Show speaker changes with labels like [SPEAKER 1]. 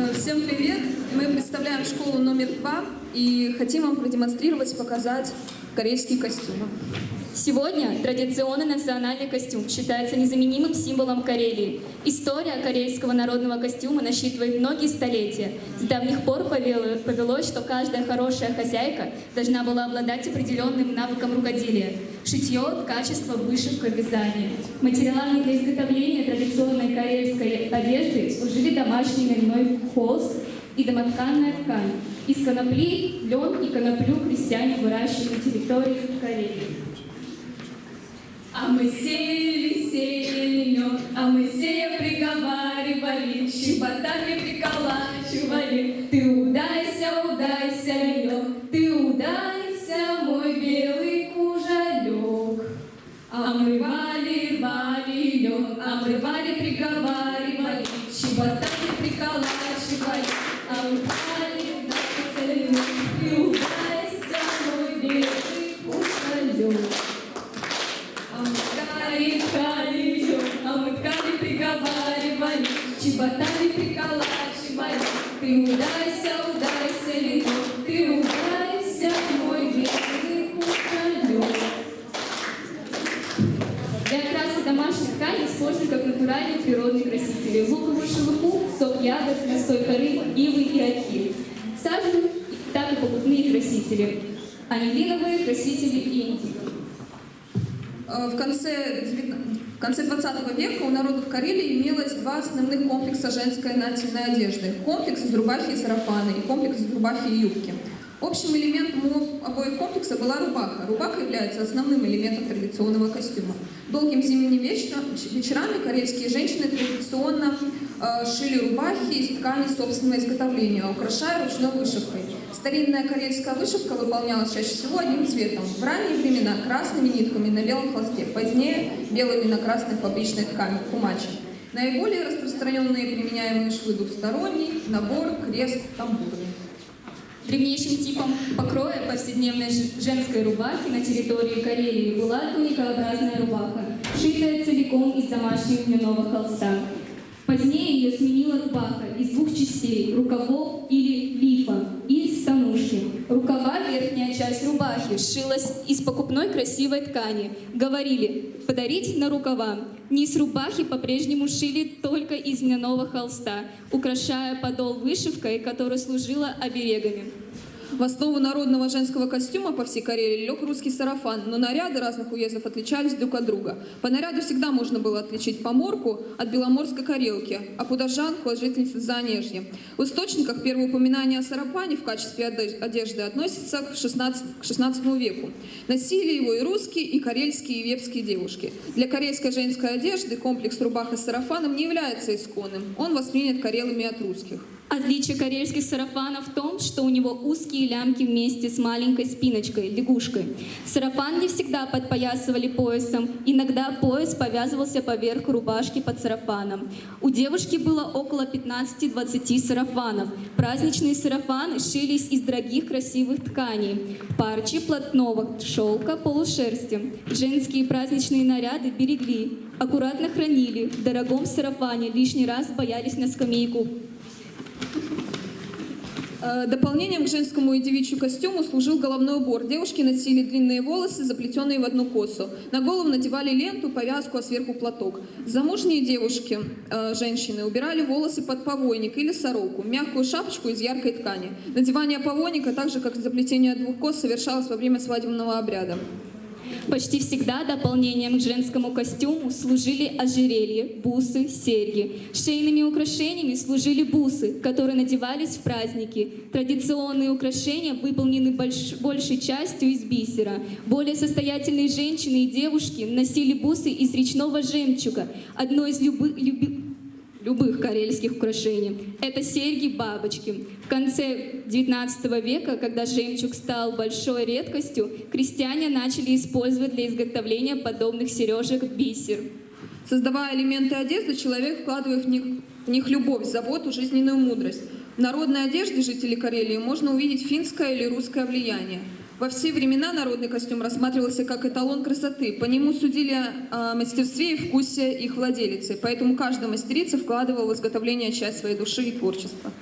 [SPEAKER 1] Э, Всем привет! Мы представляем школу номер два и хотим вам продемонстрировать, показать корейские костюмы.
[SPEAKER 2] Сегодня традиционный национальный костюм считается незаменимым символом Карелии. История корейского народного костюма насчитывает многие столетия. С давних пор повело- повелось, что каждая хорошая хозяйка должна была обладать определенным навыком рукоделия. Шитье, качество, вышивка, вязание. Материалами для изготовления традиционной карельской одежды служили домашний льняной холст и домотканная ткань. Из конопли, лен и коноплю крестьяне выращивали на территории Карелии.
[SPEAKER 3] А мы сеяли, сеяли лед, а мы сея приговаривали, щеботами приколачивали. Ты удайся, удайся, лед, ты удайся, мой белый кужалек. А мы рвали, рвали лед, а мы рвали, приговаривали, щеботами приколачивали. А мы рвали, чеботами приколачивали. Ты удайся, удайся, лето, ты удайся, мой белый куколек.
[SPEAKER 2] Для окраски домашних тканей используют как натуральные природные красители. Луковую шелуху, сок ягод, настой коры, ивы и ольхи. Сажу так и покупные красители. Анилиновые красители и индиго.
[SPEAKER 1] Э, В конце, девятна- в конце 20 века у народов Карелии имелось два основных комплекса женской нательной одежды. Комплекс из рубахи и сарафана и комплекс из рубахи и юбки. Общим элементом обоих комплексов была рубаха. Рубаха является основным элементом традиционного костюма. Долгим зимним вечером, вечерами карельские женщины традиционно э, шили рубахи из ткани собственного изготовления, украшая ручной вышивкой. Старинная карельская вышивка выполнялась чаще всего одним цветом. В ранние времена красными нитками на белом холсте, позднее белыми на красной фабричной ткани, кумачи. Наиболее распространенные применяемые швы двухсторонний, набор, крест, тамбурный.
[SPEAKER 2] Древнейшим типом покроя повседневной женской рубахи на территории Карелии была туникообразная рубаха, шитая целиком из домашнего льняного холста. Позднее ее сменила рубаха из двух частей – рукавов или лифа и станушки. Рукава, верхняя часть рубахи, сшилась из покупной красивой ткани. Говорили «подарить на рукава». Низ рубахи по-прежнему шили только из льняного холста, украшая подол вышивкой, которая служила оберегами.
[SPEAKER 1] В основу народного женского костюма по всей Карелии лег русский сарафан, но наряды разных уездов отличались друг от друга. По наряду всегда можно было отличить поморку от беломорской карелки, а пудожанку от жительницы Занежья. В источниках первое упоминание о сарафане в качестве оде- одежды относится к 16, к 16 веку. Носили его и русские, и карельские, и вепские девушки. Для карельской женской одежды комплекс рубаха с сарафаном не является исконным. Он воспринят карелами от русских.
[SPEAKER 2] Отличие карельских сарафанов в том, что у него узкие лямки вместе с маленькой спиночкой, лягушкой. Сарафан не всегда подпоясывали поясом, иногда пояс повязывался поверх рубашки под сарафаном. У девушки было около 15-20 сарафанов. Праздничные сарафаны шились из дорогих красивых тканей. Парчи плотного шелка, полушерсти. Женские праздничные наряды берегли, аккуратно хранили. В дорогом сарафане лишний раз боялись на скамейку
[SPEAKER 1] Дополнением к женскому и девичью костюму служил головной убор. Девушки носили длинные волосы, заплетенные в одну косу. На голову надевали ленту, повязку, а сверху платок. Замужние девушки, э, женщины, убирали волосы под повойник или сороку, мягкую шапочку из яркой ткани. Надевание повойника, так же как заплетение двух кос, совершалось во время свадебного обряда.
[SPEAKER 2] Почти всегда дополнением к женскому костюму служили ожерелья, бусы, серьги. Шейными украшениями служили бусы, которые надевались в праздники. Традиционные украшения выполнены больш- большей частью из бисера. Более состоятельные женщины и девушки носили бусы из речного жемчуга, одно из любы- люби- любых карельских украшений. Это серьги-бабочки. В конце XIX века, когда жемчуг стал большой редкостью, крестьяне начали использовать для изготовления подобных сережек бисер.
[SPEAKER 1] Создавая элементы одежды, человек вкладывает в них, в них любовь, заботу, жизненную мудрость. В народной одежде жителей Карелии можно увидеть финское или русское влияние. Во все времена народный костюм рассматривался как эталон красоты. По нему судили о мастерстве и вкусе их владелицы. Поэтому каждая мастерица вкладывала в изготовление часть своей души и творчества.